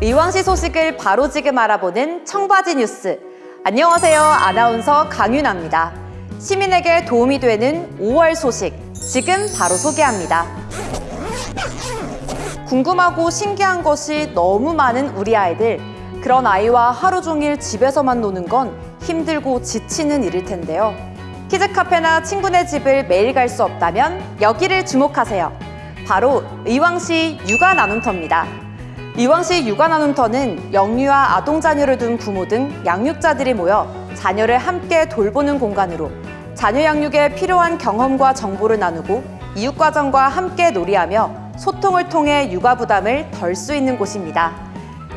의왕시 소식을 바로 지금 알아보는 청바지 뉴스. 안녕하세요. 아나운서 강윤아입니다. 시민에게 도움이 되는 5월 소식. 지금 바로 소개합니다. 궁금하고 신기한 것이 너무 많은 우리 아이들. 그런 아이와 하루 종일 집에서만 노는 건 힘들고 지치는 일일 텐데요. 키즈 카페나 친구네 집을 매일 갈 수 없다면 여기를 주목하세요. 바로 의왕시 육아 나눔터입니다. 의왕시 육아 나눔터는 영유아 아동 자녀를 둔 부모 등 양육자들이 모여 자녀를 함께 돌보는 공간으로 자녀 양육에 필요한 경험과 정보를 나누고 이웃과정과 함께 놀이하며 소통을 통해 육아 부담을 덜 수 있는 곳입니다.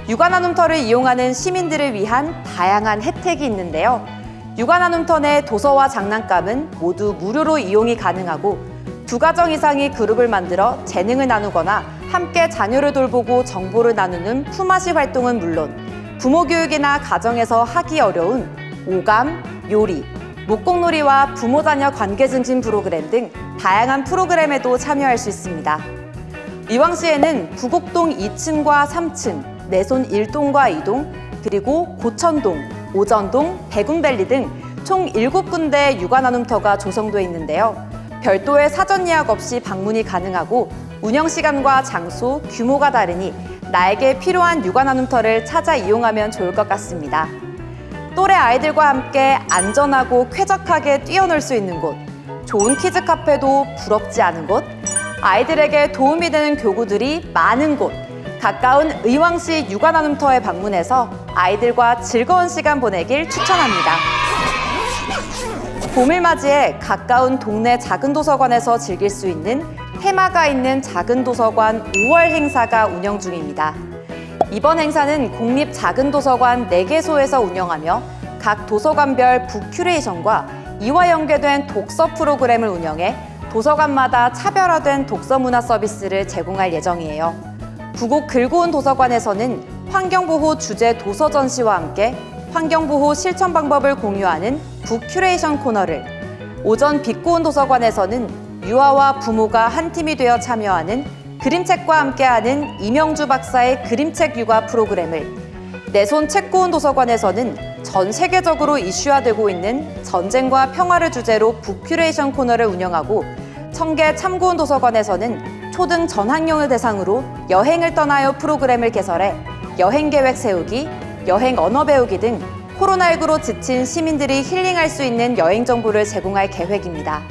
육아 나눔터를 이용하는 시민들을 위한 다양한 혜택이 있는데요. 육아 나눔터 내 도서와 장난감은 모두 무료로 이용이 가능하고 두 가정 이상이 그룹을 만들어 재능을 나누거나 함께 자녀를 돌보고 정보를 나누는 품앗이 활동은 물론 부모 교육이나 가정에서 하기 어려운 오감, 요리, 목공놀이와 부모 자녀 관계 증진 프로그램 등 다양한 프로그램에도 참여할 수 있습니다. 이왕시에는 구곡동 2층과 3층, 내손 1동과 2동, 그리고 고천동, 오전동, 백운밸리 등 총 7군데 육아 나눔터가 조성돼 있는데요. 별도의 사전 예약 없이 방문이 가능하고 운영 시간과 장소, 규모가 다르니 나에게 필요한 육아 나눔터를 찾아 이용하면 좋을 것 같습니다. 또래 아이들과 함께 안전하고 쾌적하게 뛰어놀 수 있는 곳, 좋은 키즈 카페도 부럽지 않은 곳, 아이들에게 도움이 되는 교구들이 많은 곳, 가까운 의왕시 육아 나눔터에 방문해서 아이들과 즐거운 시간 보내길 추천합니다. 봄을 맞이해 가까운 동네 작은 도서관에서 즐길 수 있는 테마가 있는 작은 도서관 5월 행사가 운영 중입니다. 이번 행사는 공립 작은 도서관 4개소에서 운영하며 각 도서관별 북큐레이션과 이와 연계된 독서 프로그램을 운영해 도서관마다 차별화된 독서 문화 서비스를 제공할 예정이에요. 구곡 글고운 도서관에서는 환경보호 주제 도서 전시와 함께 환경보호 실천 방법을 공유하는 북큐레이션 코너를 오전 빛고운 도서관에서는 유아와 부모가 한 팀이 되어 참여하는 그림책과 함께하는 이명주 박사의 그림책 육아 프로그램을 내손 책고운 도서관에서는 전 세계적으로 이슈화되고 있는 전쟁과 평화를 주제로 북큐레이션 코너를 운영하고 청계 참고운 도서관에서는 초등 전 학년을 대상으로 여행을 떠나요 프로그램을 개설해 여행 계획 세우기, 여행 언어 배우기 등 코로나19로 지친 시민들이 힐링할 수 있는 여행 정보를 제공할 계획입니다.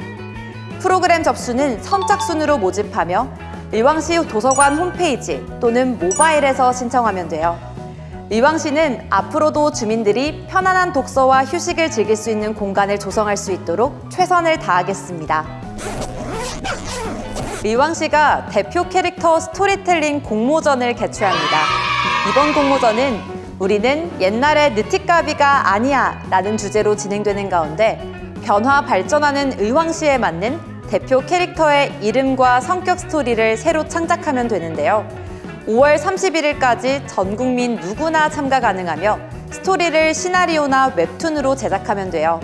프로그램 접수는 선착순으로 모집하며 의왕시 도서관 홈페이지 또는 모바일에서 신청하면 돼요. 의왕시는 앞으로도 주민들이 편안한 독서와 휴식을 즐길 수 있는 공간을 조성할 수 있도록 최선을 다하겠습니다. 의왕시가 대표 캐릭터 스토리텔링 공모전을 개최합니다. 이번 공모전은 우리는 옛날의 느티까비가 아니야 라는 주제로 진행되는 가운데 변화 발전하는 의왕시에 맞는 대표 캐릭터의 이름과 성격 스토리를 새로 창작하면 되는데요. 5월 31일까지 전 국민 누구나 참가 가능하며 스토리를 시나리오나 웹툰으로 제작하면 돼요.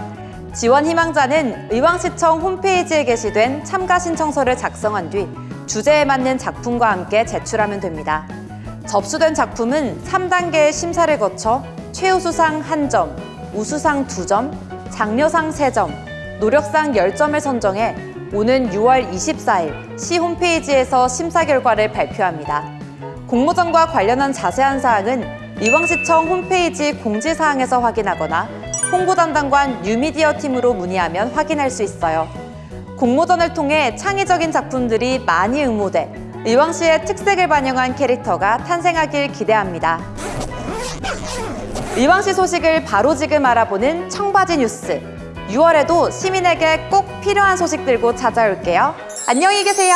지원 희망자는 의왕시청 홈페이지에 게시된 참가 신청서를 작성한 뒤 주제에 맞는 작품과 함께 제출하면 됩니다. 접수된 작품은 3단계의 심사를 거쳐 최우수상 1점, 우수상 2점, 장려상 3점, 노력상 10점을 선정해 오는 6월 24일 시 홈페이지에서 심사 결과를 발표합니다. 공모전과 관련한 자세한 사항은 의왕시청 홈페이지 공지사항에서 확인하거나 홍보 담당관 뉴미디어 팀으로 문의하면 확인할 수 있어요. 공모전을 통해 창의적인 작품들이 많이 응모돼 의왕시의 특색을 반영한 캐릭터가 탄생하길 기대합니다. 의왕시 소식을 바로 지금 알아보는 청바지 뉴스. 6월에도 시민에게 꼭 필요한 소식 들고 찾아올게요. 안녕히 계세요.